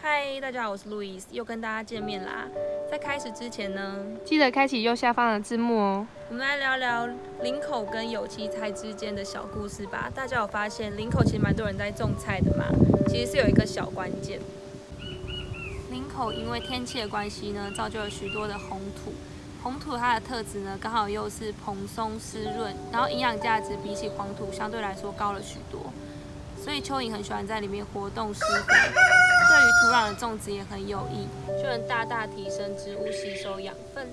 嗨，大家好，我是路易斯，又跟大家见面啦。在开始之前呢，记得开启右下方的字幕哦。我们来聊聊林口跟有机菜之间的小故事吧。大家有发现林口其实蛮多人在种菜的嘛？其实是有一个小关键。林口因为天气的关系呢，造就了许多的红土。红土它的特质呢，刚好又是蓬松湿润，然后营养价值比起黄土相对来说高了许多。所以蚯蚓很喜欢在里面活动施肥，对于土壤的种植也很有益，就能大大提升植物吸收养分。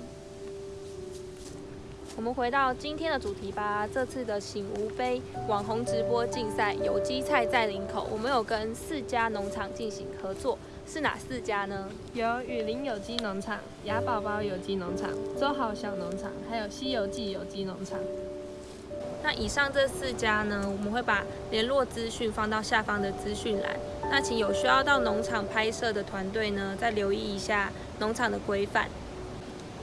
我们回到今天的主题吧，这次的醒吾杯网红直播竞赛有机菜在林口，我们有跟四家农场进行合作，是哪四家呢？有雨林有机农场、雅宝宝有机农场、周好小农场，还有西游记有机农场。那以上这四家呢，我们会把联络资讯放到下方的资讯栏。那请有需要到农场拍摄的团队呢，再留意一下农场的规范。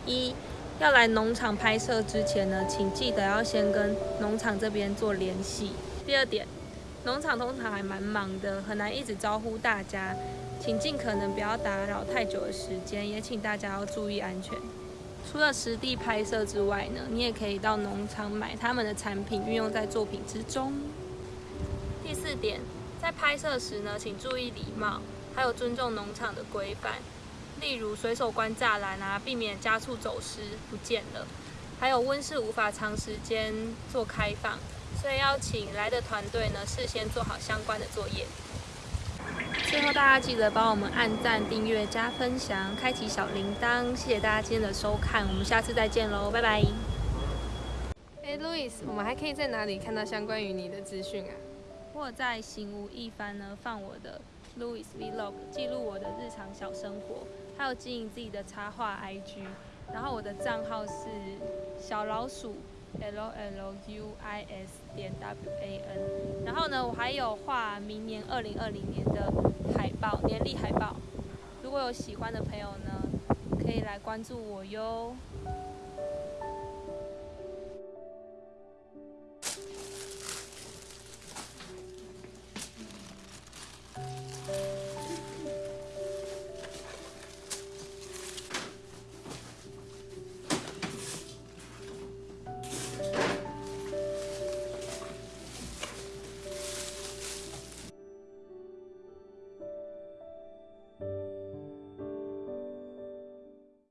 一要来农场拍摄之前呢，请记得要先跟农场这边做联系。第二点，农场通常还蛮忙的，很难一直招呼大家，请尽可能不要打扰太久的时间，也请大家要注意安全。除了实地拍摄之外呢，你也可以到农场买他们的产品，运用在作品之中。第四点，在拍摄时呢，请注意礼貌，还有尊重农场的规范，例如随手关栅栏啊，避免家畜走失不见了。还有温室无法长时间做开放，所以要请来的团队呢，事先做好相关的作业。最后，大家记得帮我们按赞、订阅、加分享、开启小铃铛，谢谢大家今天的收看，我们下次再见喽，拜拜。哎，Louis，我们还可以在哪里看到相关于你的资讯啊？我在行无一番呢，放我的 Louis Vlog，记录我的日常小生活，还有经营自己的插画 IG，然后我的账号是小老鼠。L L U I S 点 W A N，然后呢，我还有画明年二零二零年的海报，年历海报。如果有喜欢的朋友呢，可以来关注我哟。